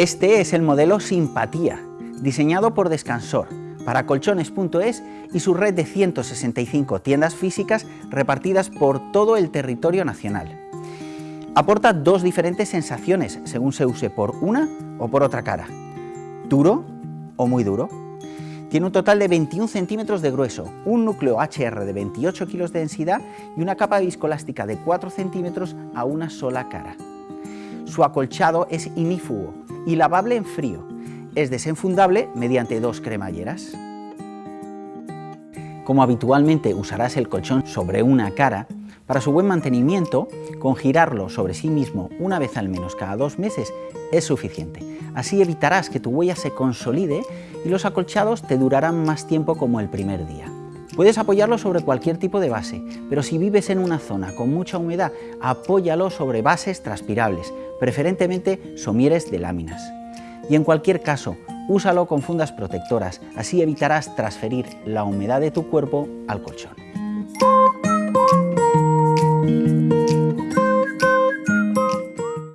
Este es el modelo Simpatía, diseñado por Descansor, para colchones.es y su red de 165 tiendas físicas repartidas por todo el territorio nacional. Aporta dos diferentes sensaciones según se use por una o por otra cara, duro o muy duro. Tiene un total de 21 centímetros de grueso, un núcleo HR de 28 kilos de densidad y una capa viscoelástica de 4 centímetros a una sola cara. Su acolchado es inífugo y lavable en frío. Es desenfundable mediante dos cremalleras. Como habitualmente usarás el colchón sobre una cara, para su buen mantenimiento, con girarlo sobre sí mismo una vez al menos cada dos meses es suficiente. Así evitarás que tu huella se consolide y los acolchados te durarán más tiempo como el primer día. Puedes apoyarlo sobre cualquier tipo de base, pero si vives en una zona con mucha humedad, apóyalo sobre bases transpirables, preferentemente somieres de láminas. Y en cualquier caso, úsalo con fundas protectoras, así evitarás transferir la humedad de tu cuerpo al colchón.